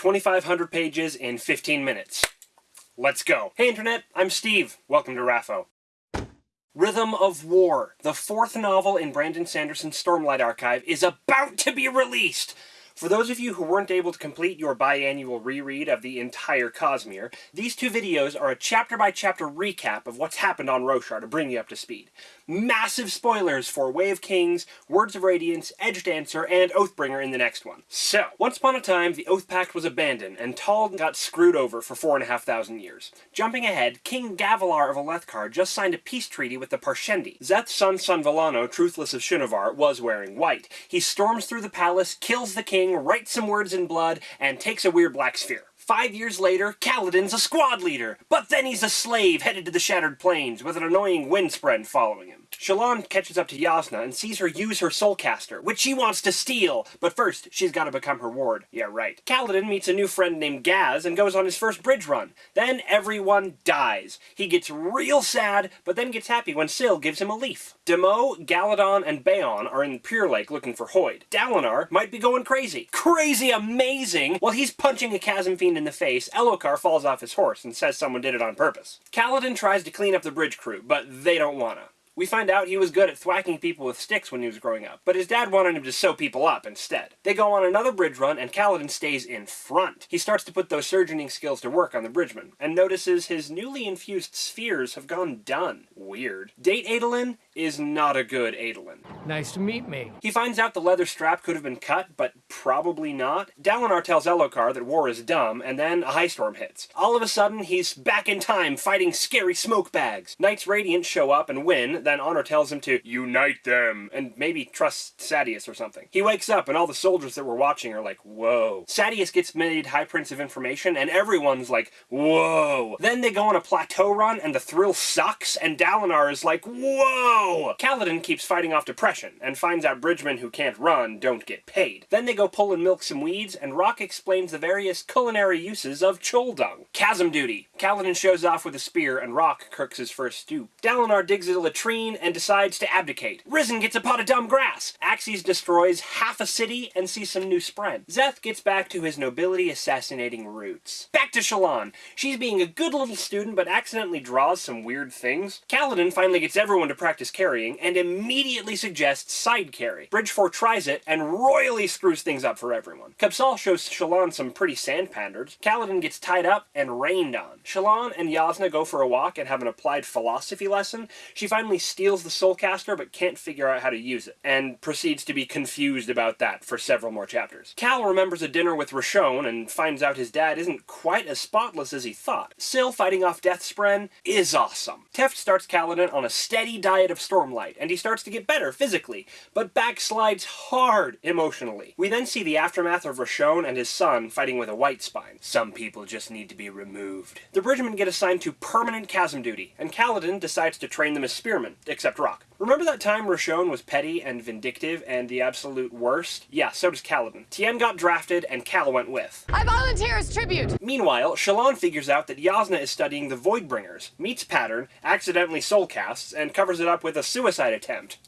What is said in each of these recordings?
2,500 pages in 15 minutes. Let's go. Hey Internet, I'm Steve. Welcome to Raffo. Rhythm of War, the fourth novel in Brandon Sanderson's Stormlight Archive, is about to be released! For those of you who weren't able to complete your biannual reread of the entire Cosmere, these two videos are a chapter-by-chapter -chapter recap of what's happened on Roshar to bring you up to speed. Massive spoilers for Way of Kings, Words of Radiance, Edge Dancer, and Oathbringer in the next one. So, once upon a time, the Oath Pact was abandoned, and Taln got screwed over for four and a half thousand years. Jumping ahead, King Gavilar of Alethkar just signed a peace treaty with the Parshendi. Szeth's son Vallano, Truthless of Shinovar, was wearing white. He storms through the palace, kills the king, writes some words in blood, and takes a weird black sphere. Five years later, Kaladin's a squad leader, but then he's a slave headed to the Shattered Plains with an annoying windspren following him. Shallan catches up to Jasnah and sees her use her soulcaster, which she wants to steal, but first, she's gotta become her ward. Yeah, right. Kaladin meets a new friend named Gaz and goes on his first bridge run. Then everyone dies. He gets real sad, but then gets happy when Syl gives him a leaf. Demoux, Galladon, and Bayon are in Pure Lake looking for Hoid. Dalinar might be going crazy. Crazy amazing! While he's punching a chasm fiend in the face, Elhokar falls off his horse and says someone did it on purpose. Kaladin tries to clean up the bridge crew, but they don't wanna. We find out he was good at thwacking people with sticks when he was growing up, but his dad wanted him to sew people up instead. They go on another bridge run, and Kaladin stays in front. He starts to put those surgeoning skills to work on the bridgeman, and notices his newly infused spheres have gone dun. Weird. Date Adolin is not a good Adolin. Nice to meet me. He finds out the leather strap could have been cut, but probably not. Dalinar tells Elhokar that war is dumb, and then a high storm hits. All of a sudden, he's back in time fighting scary smoke bags. Knights Radiant show up and win, then Honor tells him to unite them, and maybe trust Sadeas or something. He wakes up, and all the soldiers that were watching are like, whoa. Sadeas gets made High Prince of Information, and everyone's like, whoa. Then they go on a plateau run, and the thrill sucks, and Dalinar is like, whoa! Kaladin keeps fighting off depression, and finds out bridgemen who can't run don't get paid. Then they go pull and milk some weeds, and Rock explains the various culinary uses of chull dung. Chasm duty. Kaladin shows off with a spear, and Rock cooks his first stew. Dalinar digs a latrine and decides to abdicate. Rysn gets a pot of dumb grass. Axies destroys half a city and sees some new spren. Szeth gets back to his nobility assassinating roots. Back to Shallan. She's being a good little student, but accidentally draws some weird things. Kaladin finally gets everyone to practice carrying and immediately suggests side carry. Bridge 4 tries it and royally screws things up for everyone. Kabsal shows Shallan some pretty sand panders. Kaladin gets tied up and rained on. Shallan and Jasnah go for a walk and have an applied philosophy lesson. She finally steals the Soulcaster but can't figure out how to use it, and proceeds to be confused about that for several more chapters. Kal remembers a dinner with Roshone and finds out his dad isn't quite as spotless as he thought. Syl fighting off Deathspren is awesome. Teft starts Kaladin on a steady diet of Stormlight, and he starts to get better physically, but backslides hard emotionally. We then see the aftermath of Roshone and his son fighting with a white spine. Some people just need to be removed. The Bridgemen get assigned to permanent chasm duty, and Kaladin decides to train them as spearmen, except Rock. Remember that time Roshone was petty and vindictive and the absolute worst? Yeah, so does Kaladin. Tien got drafted, and Kal went with. I volunteer as tribute! Meanwhile, Shallan figures out that Jasnah is studying the Voidbringers, meets Pattern, accidentally soulcasts, and covers it up with a suicide attempt.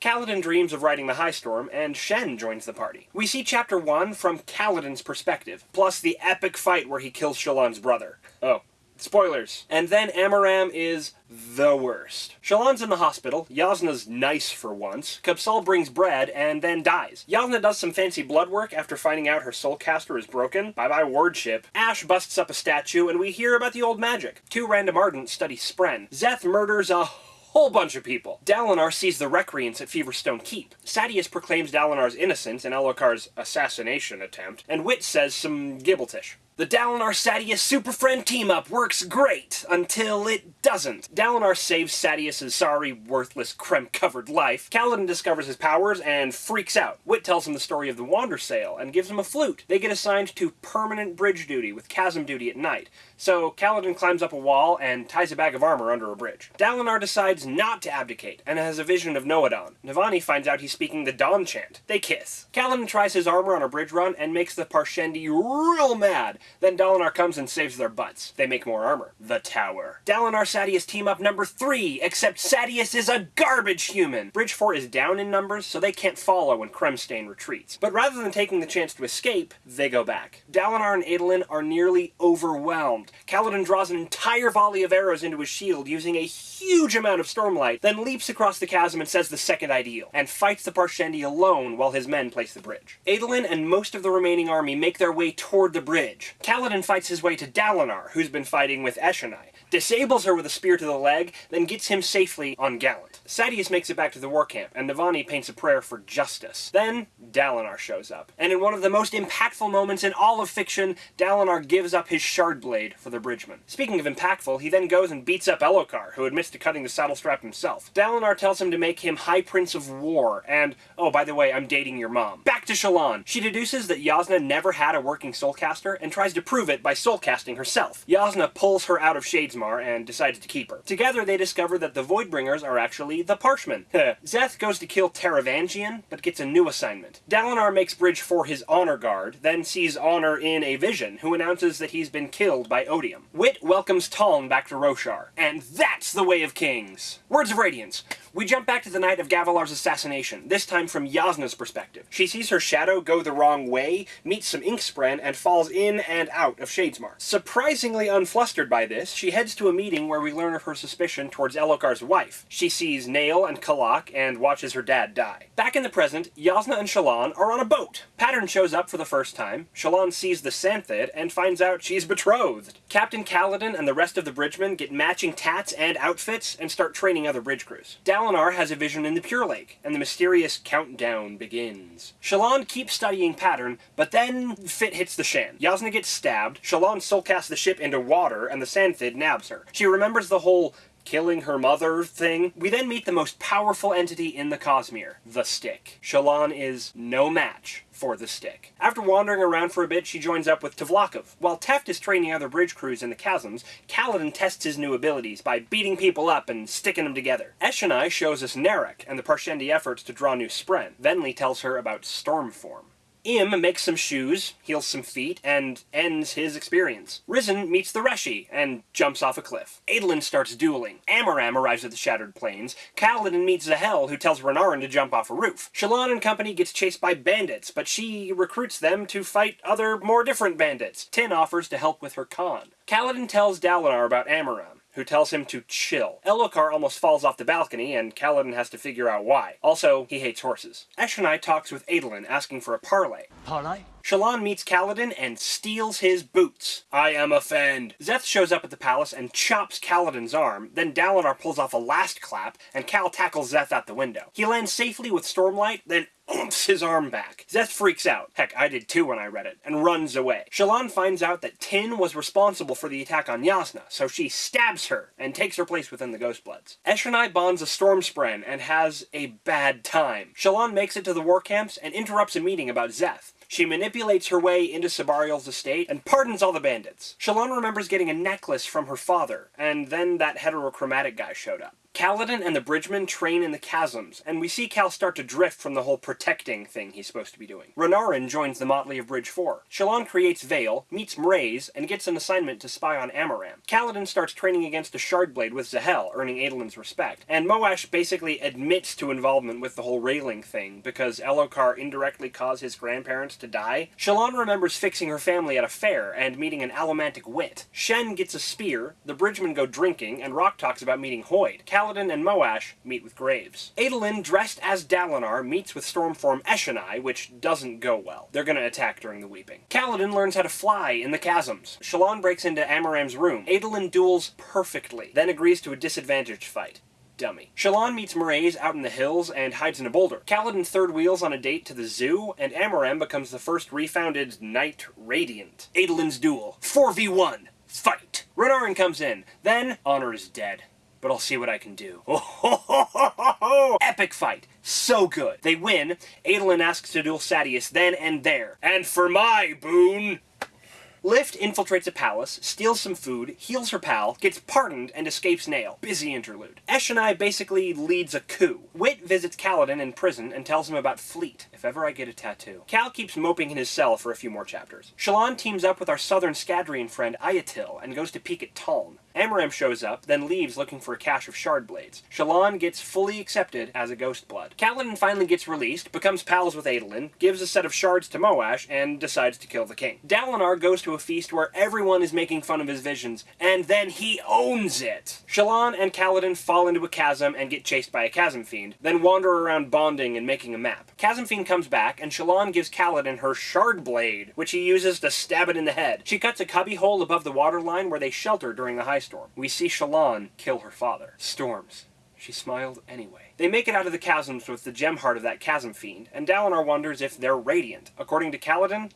Kaladin dreams of riding the High Storm, and Shen joins the party. We see Chapter 1 from Kaladin's perspective, plus the epic fight where he kills Shallan's brother. Oh, Spoilers. And then Amaram is the worst. Shallan's in the hospital, Jasnah's nice for once, Kabsal brings bread, and then dies. Jasnah does some fancy blood work after finding out her soulcaster is broken. Bye-bye wardship. Ash busts up a statue, and we hear about the old magic. Two random ardents study Spren. Szeth murders a whole bunch of people. Dalinar sees the Recreants at Feverstone Keep. Sadeas proclaims Dalinar's innocence in Elhokar's assassination attempt, and Wit says some gibbletish. The Dalinar Sadeas Super Friend team-up works great, until it doesn't. Dalinar saves Sadeas' sorry, worthless, crem-covered life. Kaladin discovers his powers and freaks out. Wit tells him the story of the Wandersail and gives him a flute. They get assigned to permanent bridge duty with chasm duty at night. So Kaladin climbs up a wall and ties a bag of armor under a bridge. Dalinar decides not to abdicate and has a vision of Nohadon. Navani finds out he's speaking the Dawn chant. They kiss. Kaladin tries his armor on a bridge run and makes the Parshendi real mad Then Dalinar comes and saves their butts. They make more armor. The Tower. Dalinar Sadeas team up number 3, except Sadeas is a garbage human! Bridge 4 is down in numbers, so they can't follow when Kremstain retreats. But rather than taking the chance to escape, they go back. Dalinar and Adolin are nearly overwhelmed. Kaladin draws an entire volley of arrows into his shield using a huge amount of stormlight, then leaps across the chasm and says the second ideal, and fights the Parshendi alone while his men place the bridge. Adolin and most of the remaining army make their way toward the bridge. Kaladin fights his way to Dalinar, who's been fighting with Eshonai, disables her with a spear to the leg, then gets him safely on Gallant. Sadeas makes it back to the war camp, and Navani paints a prayer for justice. Then, Dalinar shows up, and in one of the most impactful moments in all of fiction, Dalinar gives up his shard blade for the bridgeman. Speaking of impactful, he then goes and beats up Elhokar, who admits to cutting the saddle strap himself. Dalinar tells him to make him High Prince of War, and, oh, by the way, I'm dating your mom. Back to Shallan. She deduces that Jasnah never had a working soulcaster, and tries to prove it by soulcasting herself. Jasnah pulls her out of Shadesmar and decides to keep her. Together, they discover that the Voidbringers are actually the Parshmen. Szeth goes to kill Taravangian, but gets a new assignment. Dalinar makes bridge for his honor guard, then sees Honor in a vision, who announces that he's been killed by Odium. Wit welcomes Taln back to Roshar. And that's the way of kings! Words of Radiance. We jump back to the night of Gavilar's assassination, this time from Jasnah's perspective. She sees her shadow go the wrong way, meets some Inkspren, and falls in and out of Shadesmar. Surprisingly unflustered by this, she heads to a meeting where we learn of her suspicion towards Elhokar's wife. She sees Nale and Kalak and watches her dad die. Back in the present, Jasnah and Shallan are on a boat. Pattern shows up for the first time, Shallan sees the Santhid and finds out she's betrothed. Captain Kaladin and the rest of the bridgemen get matching tats and outfits and start training other bridge crews. Dalinar has a vision in the Pure Lake, and the mysterious countdown begins. Shallan keeps studying Pattern, but then Fit hits the Shan. Jasnah gets stabbed, Shalon Shallan soulcasts the ship into water, and the Santhid nabs her. She remembers the whole killing her mother thing. We then meet the most powerful entity in the Cosmere, the Stick. Shallan is no match for the stick. After wandering around for a bit, she joins up with Tvlakv. While Teft is training other bridge crews in the chasms, Kaladin tests his new abilities by beating people up and sticking them together. Eshonai shows us Narak and the Parshendi efforts to draw new Spren. Venli tells her about Stormform. Ym makes some shoes, heals some feet, and ends his experience. Rysn meets the Reshi, and jumps off a cliff. Adolin starts dueling. Amaram arrives at the Shattered Plains. Kaladin meets Zahel, who tells Renarin to jump off a roof. Shallan and company gets chased by bandits, but she recruits them to fight other, more different bandits. Tyn offers to help with her con. Kaladin tells Dalinar about Amaram who tells him to chill. Elhokar almost falls off the balcony, and Kaladin has to figure out why. Also, he hates horses. Eshonai talks with Adolin, asking for a parley. Parley? Shallan meets Kaladin and steals his boots. I am offend. Szeth shows up at the palace and chops Kaladin's arm, then Dalinar pulls off a last clap, and Kal tackles Szeth out the window. He lands safely with Stormlight, then oomps his arm back. Szeth freaks out. Heck, I did too when I read it, and runs away. Shallan finds out that Tyn was responsible for the attack on Jasnah, so she stabs her and takes her place within the Ghostbloods. Eshonai bonds a Stormspren and has a bad time. Shallan makes it to the war camps and interrupts a meeting about Szeth. She manipulates her way into Sebarial's estate and pardons all the bandits. Shallan remembers getting a necklace from her father, and then that heterochromatic guy showed up. Kaladin and the Bridgemen train in the chasms, and we see Kal start to drift from the whole protecting thing he's supposed to be doing. Renarin joins the motley of Bridge 4. Shallan creates Vale, meets Mraize, and gets an assignment to spy on Amaram. Kaladin starts training against a Shardblade with Zahel, earning Adolin's respect. And Moash basically admits to involvement with the whole railing thing, because Elhokar indirectly caused his grandparents to die. Shallan remembers fixing her family at a fair and meeting an allomantic wit. Shen gets a spear, the Bridgemen go drinking, and Rock talks about meeting Hoid. Kaladin and Moash meet with Graves. Adolin, dressed as Dalinar, meets with Stormform Eshonai, which doesn't go well. They're gonna attack during the weeping. Kaladin learns how to fly in the chasms. Shallan breaks into Amaram's room. Adolin duels perfectly, then agrees to a disadvantaged fight dummy. Shallan meets Mraize out in the hills and hides in a boulder. Kaladin third wheels on a date to the zoo, and Amaram becomes the first refounded Knight Radiant. Adolin's duel. 4v1. Fight! Renarin comes in. Then, Honor is dead but I'll see what I can do. Oh, epic fight. So good. They win. Adolin asks to duel Sadeas then and there. And for my boon... Lift infiltrates a palace, steals some food, heals her pal, gets pardoned, and escapes Nale. Busy interlude. Eshonai basically leads a coup. Wit visits Kaladin in prison and tells him about Fleet, if ever I get a tattoo. Kal keeps moping in his cell for a few more chapters. Shallan teams up with our southern Scadrian friend Iyatil and goes to peek at Taln. Amaram shows up, then leaves looking for a cache of shard blades. Shallan gets fully accepted as a ghost blood. Kaladin finally gets released, becomes pals with Adolin, gives a set of shards to Moash, and decides to kill the king. Dalinar goes to a feast where everyone is making fun of his visions, and then he owns it! Shallan and Kaladin fall into a chasm and get chased by a chasm fiend, then wander around bonding and making a map. Chasm fiend comes back, and Shallan gives Kaladin her shard blade, which he uses to stab it in the head. She cuts a cubby hole above the waterline where they shelter during the high storm. We see Shallan kill her father. Storms. She smiled anyway. They make it out of the chasms with the gem heart of that chasm fiend, and Dalinar wonders if they're radiant. According to Kaladin,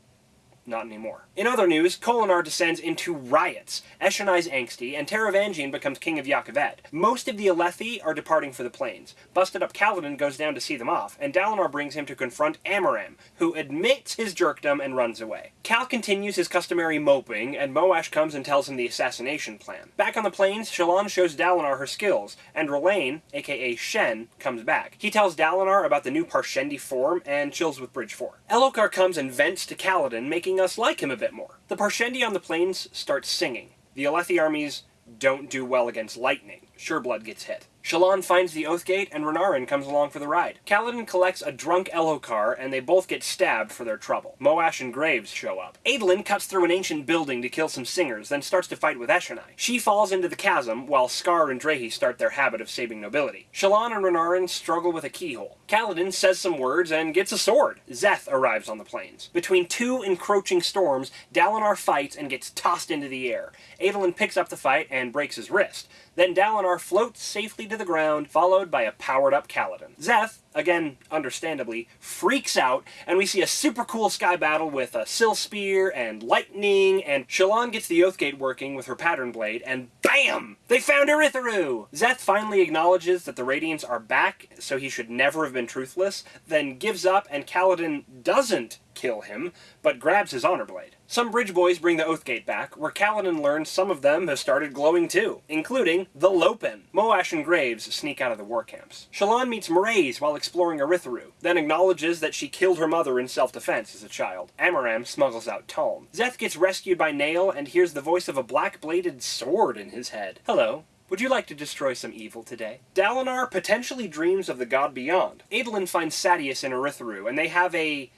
not anymore. In other news, Kholinar descends into riots. Eshonai's angsty, and Taravangian becomes king of Jah Keved. Most of the Alethi are departing for the plains. Busted up Kaladin goes down to see them off, and Dalinar brings him to confront Amaram, who admits his jerkdom and runs away. Kal continues his customary moping, and Moash comes and tells him the assassination plan. Back on the plains, Shallan shows Dalinar her skills, and Rlain, aka Shen, comes back. He tells Dalinar about the new Parshendi form, and chills with Bridge 4. Elhokar comes and vents to Kaladin, making making us like him a bit more. The Parshendi on the plains start singing. The Alethi armies don't do well against lightning. Sureblood gets hit. Shallan finds the Oathgate, and Renarin comes along for the ride. Kaladin collects a drunk Elhokar, and they both get stabbed for their trouble. Moash and Graves show up. Adolin cuts through an ancient building to kill some singers, then starts to fight with Eshonai. She falls into the chasm, while Skar and Drehy start their habit of saving nobility. Shallan and Renarin struggle with a keyhole. Kaladin says some words and gets a sword. Szeth arrives on the plains. Between two encroaching storms, Dalinar fights and gets tossed into the air. Adolin picks up the fight and breaks his wrist. Then Dalinar floats safely to the ground, followed by a powered-up Kaladin. Szeth, again, understandably, freaks out, and we see a super cool sky battle with a Syl Spear and lightning, and Shallan gets the Oathgate working with her pattern blade, and BAM! They found Urithiru! Szeth finally acknowledges that the Radiants are back, so he should never have been truthless, then gives up, and Kaladin doesn't kill him, but grabs his honor blade. Some bridge boys bring the Oathgate back, where Kaladin learns some of them have started glowing too, including the Lopen. Moash and Graves sneak out of the war camps. Shallan meets Mraize while exploring Urithiru, then acknowledges that she killed her mother in self-defense as a child. Amaram smuggles out Taln. Szeth gets rescued by Nale and hears the voice of a black-bladed sword in his head. Hello, would you like to destroy some evil today? Dalinar potentially dreams of the god beyond. Adolin finds Sadeas in Urithiru, and they have a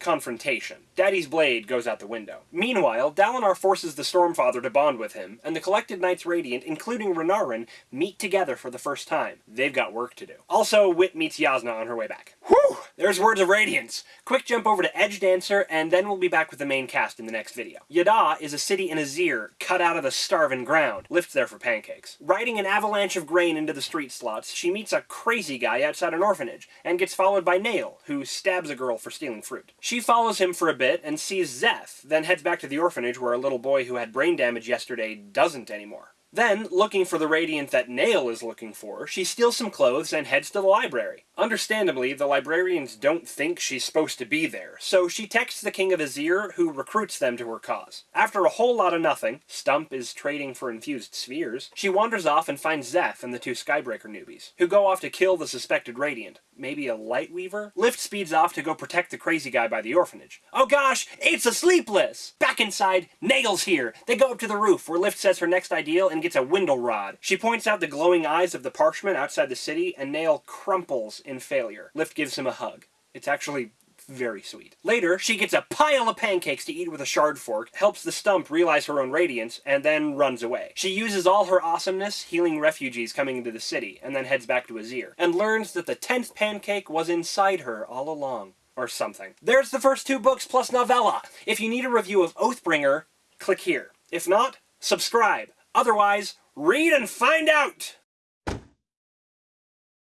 confrontation. Daddy's blade goes out the window. Meanwhile, Dalinar forces the Stormfather to bond with him, and the collected Knights Radiant, including Renarin, meet together for the first time. They've got work to do. Also, Wit meets Jasnah on her way back. Whew! There's words of radiance! Quick jump over to Edge Dancer, and then we'll be back with the main cast in the next video. Yeddaw is a city in Azir, cut out of the starving ground. Lift there for pancakes. Riding an avalanche of grain into the street slots, she meets a crazy guy outside an orphanage, and gets followed by Nale, who stabs a girl for stealing fruit. She follows him for a bit, and sees Szeth, then heads back to the orphanage where a little boy who had brain damage yesterday doesn't anymore. Then, looking for the Radiant that Nale is looking for, she steals some clothes and heads to the library. Understandably, the librarians don't think she's supposed to be there, so she texts the King of Azir, who recruits them to her cause. After a whole lot of nothing, Stump is trading for infused spheres, she wanders off and finds Szeth and the two Skybreaker newbies, who go off to kill the suspected Radiant. Maybe a light weaver? Lift speeds off to go protect the crazy guy by the orphanage. Oh gosh, it's a Sleepless! Back inside, Nale's here! They go up to the roof, where Lift says her next ideal and gets a window rod. She points out the glowing eyes of the parshmen outside the city, and Nale crumples in failure. Lift gives him a hug. It's actually very sweet. Later, she gets a pile of pancakes to eat with a shard fork, helps the stump realize her own radiance, and then runs away. She uses all her awesomeness healing refugees coming into the city, and then heads back to Azir, and learns that the tenth pancake was inside her all along. Or something. There's the first two books plus novella! If you need a review of Oathbringer, click here. If not, subscribe. Otherwise, read and find out!